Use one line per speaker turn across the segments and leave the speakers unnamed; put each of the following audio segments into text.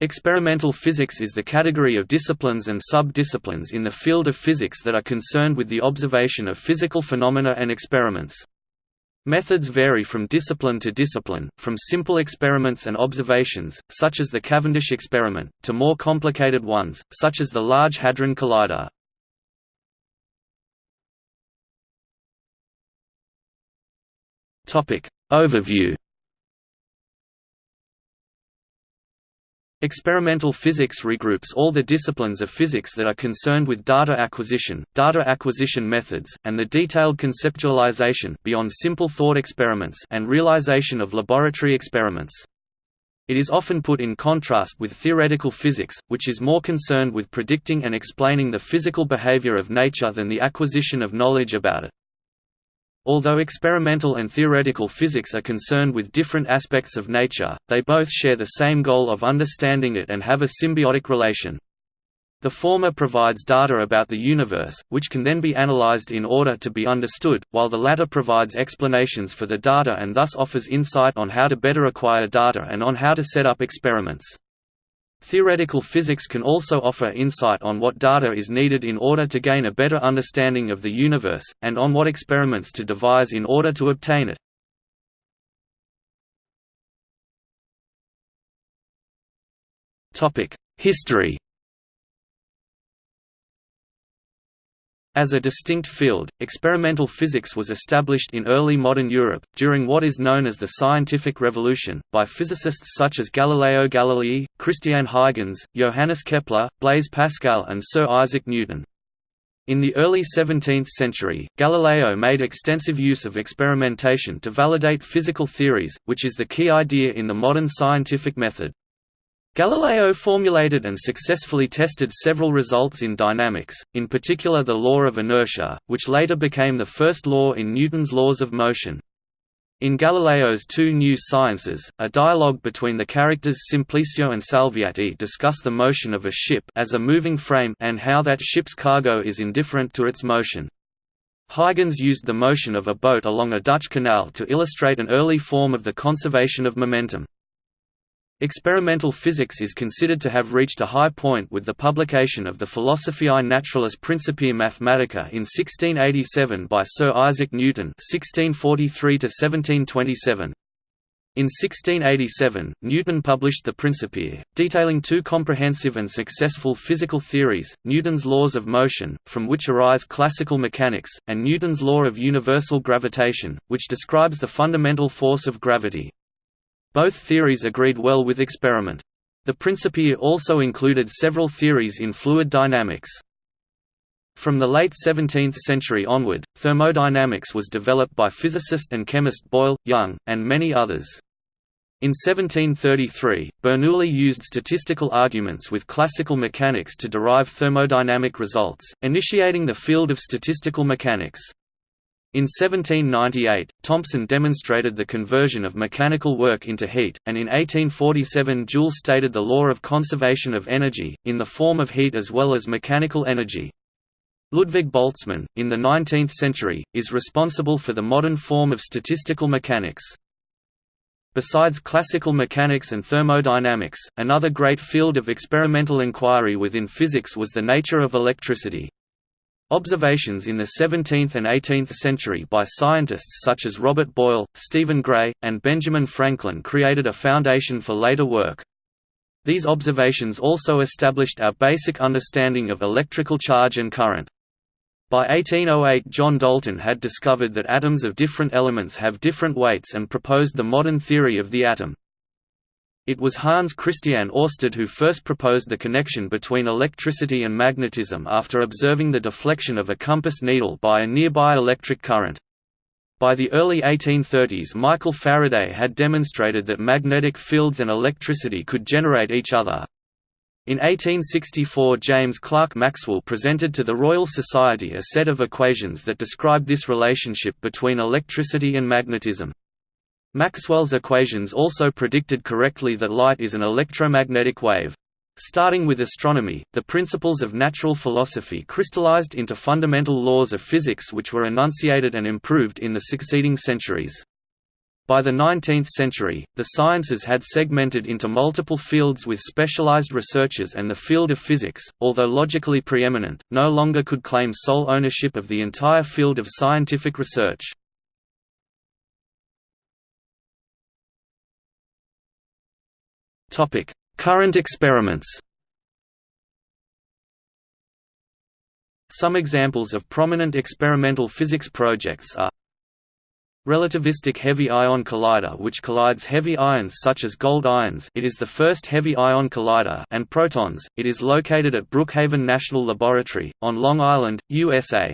Experimental physics is the category of disciplines and sub-disciplines in the field of physics that are concerned with the observation of physical phenomena and experiments. Methods vary from discipline to discipline, from simple experiments and observations, such as the Cavendish experiment, to more complicated ones, such as the Large Hadron Collider. Overview Experimental physics regroups all the disciplines of physics that are concerned with data acquisition, data acquisition methods, and the detailed conceptualization beyond simple thought experiments and realization of laboratory experiments. It is often put in contrast with theoretical physics, which is more concerned with predicting and explaining the physical behavior of nature than the acquisition of knowledge about it. Although experimental and theoretical physics are concerned with different aspects of nature, they both share the same goal of understanding it and have a symbiotic relation. The former provides data about the universe, which can then be analyzed in order to be understood, while the latter provides explanations for the data and thus offers insight on how to better acquire data and on how to set up experiments. Theoretical physics can also offer insight on what data is needed in order to gain a better understanding of the universe, and on what experiments to devise in order to obtain it. History As a distinct field, experimental physics was established in early modern Europe, during what is known as the Scientific Revolution, by physicists such as Galileo Galilei, Christian Huygens, Johannes Kepler, Blaise Pascal and Sir Isaac Newton. In the early 17th century, Galileo made extensive use of experimentation to validate physical theories, which is the key idea in the modern scientific method. Galileo formulated and successfully tested several results in dynamics, in particular the law of inertia, which later became the first law in Newton's laws of motion. In Galileo's two new sciences, a dialogue between the characters Simplicio and Salviati discuss the motion of a ship as a moving frame and how that ship's cargo is indifferent to its motion. Huygens used the motion of a boat along a Dutch canal to illustrate an early form of the conservation of momentum. Experimental physics is considered to have reached a high point with the publication of the Philosophiae Naturalis Principia Mathematica in 1687 by Sir Isaac Newton (1643–1727). In 1687, Newton published the Principia, detailing two comprehensive and successful physical theories, Newton's laws of motion, from which arise classical mechanics, and Newton's law of universal gravitation, which describes the fundamental force of gravity. Both theories agreed well with experiment. The Principia also included several theories in fluid dynamics. From the late 17th century onward, thermodynamics was developed by physicist and chemist Boyle, Young, and many others. In 1733, Bernoulli used statistical arguments with classical mechanics to derive thermodynamic results, initiating the field of statistical mechanics. In 1798, Thompson demonstrated the conversion of mechanical work into heat, and in 1847 Joule stated the law of conservation of energy, in the form of heat as well as mechanical energy. Ludwig Boltzmann, in the 19th century, is responsible for the modern form of statistical mechanics. Besides classical mechanics and thermodynamics, another great field of experimental inquiry within physics was the nature of electricity. Observations in the 17th and 18th century by scientists such as Robert Boyle, Stephen Gray, and Benjamin Franklin created a foundation for later work. These observations also established our basic understanding of electrical charge and current. By 1808 John Dalton had discovered that atoms of different elements have different weights and proposed the modern theory of the atom. It was Hans Christian Oersted who first proposed the connection between electricity and magnetism after observing the deflection of a compass needle by a nearby electric current. By the early 1830s Michael Faraday had demonstrated that magnetic fields and electricity could generate each other. In 1864 James Clerk Maxwell presented to the Royal Society a set of equations that described this relationship between electricity and magnetism. Maxwell's equations also predicted correctly that light is an electromagnetic wave. Starting with astronomy, the principles of natural philosophy crystallized into fundamental laws of physics which were enunciated and improved in the succeeding centuries. By the 19th century, the sciences had segmented into multiple fields with specialized researchers and the field of physics, although logically preeminent, no longer could claim sole ownership of the entire field of scientific research. Current experiments Some examples of prominent experimental physics projects are Relativistic Heavy Ion Collider which collides heavy ions such as gold ions it is the first heavy ion collider and protons, it is located at Brookhaven National Laboratory, on Long Island, USA.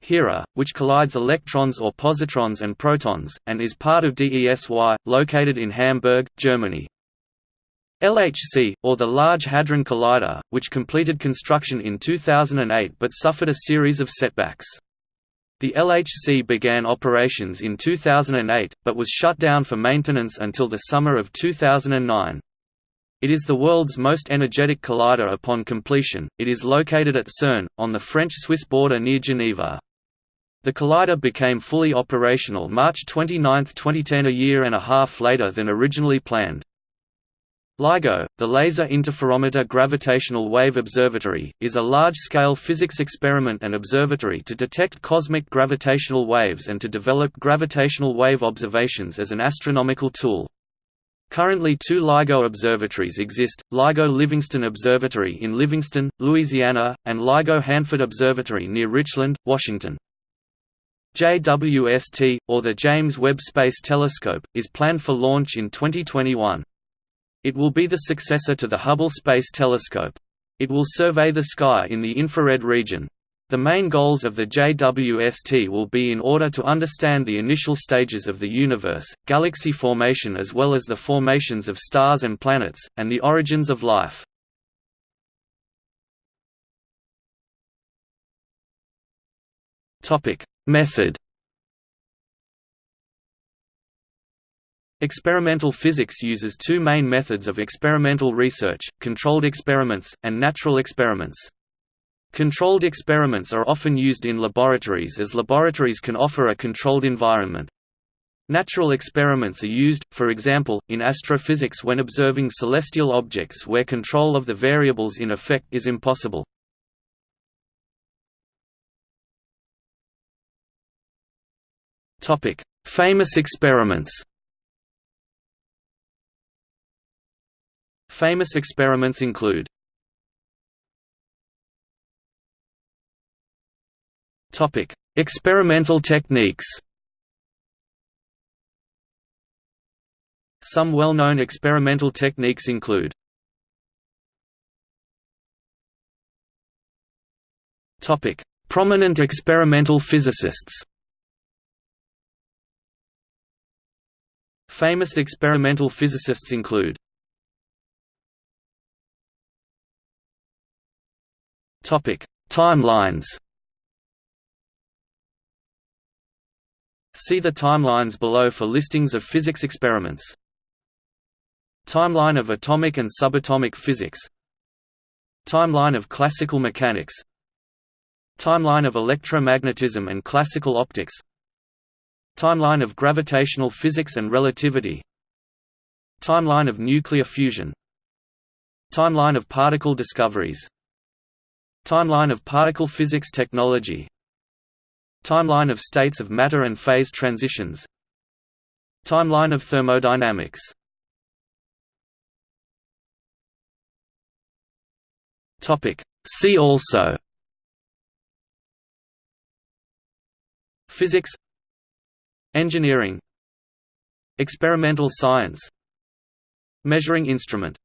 HERA, which collides electrons or positrons and protons, and is part of DESY, located in Hamburg, Germany. LHC, or the Large Hadron Collider, which completed construction in 2008 but suffered a series of setbacks. The LHC began operations in 2008, but was shut down for maintenance until the summer of 2009. It is the world's most energetic collider upon completion. It is located at CERN, on the French-Swiss border near Geneva. The collider became fully operational March 29, 2010 a year and a half later than originally planned. LIGO, the Laser Interferometer Gravitational Wave Observatory, is a large-scale physics experiment and observatory to detect cosmic gravitational waves and to develop gravitational wave observations as an astronomical tool. Currently two LIGO observatories exist, LIGO Livingston Observatory in Livingston, Louisiana, and LIGO Hanford Observatory near Richland, Washington. JWST, or the James Webb Space Telescope, is planned for launch in 2021. It will be the successor to the Hubble Space Telescope. It will survey the sky in the infrared region. The main goals of the JWST will be in order to understand the initial stages of the universe, galaxy formation as well as the formations of stars and planets, and the origins of life. Method Experimental physics uses two main methods of experimental research, controlled experiments, and natural experiments. Controlled experiments are often used in laboratories as laboratories can offer a controlled environment. Natural experiments are used, for example, in astrophysics when observing celestial objects where control of the variables in effect is impossible. Famous experiments Famous experiments include Experimental techniques. Some well-known experimental techniques include Prominent experimental physicists. Famous experimental physicists include Timelines. See the timelines below for listings of physics experiments. Timeline of atomic and subatomic physics. Timeline of classical mechanics. Timeline of electromagnetism and classical optics. Timeline of gravitational physics and relativity. Timeline of nuclear fusion. Timeline of particle discoveries Timeline of particle physics technology. Timeline of states of matter and phase transitions. Timeline of thermodynamics. See also. Physics. Engineering. Experimental science. Measuring instrument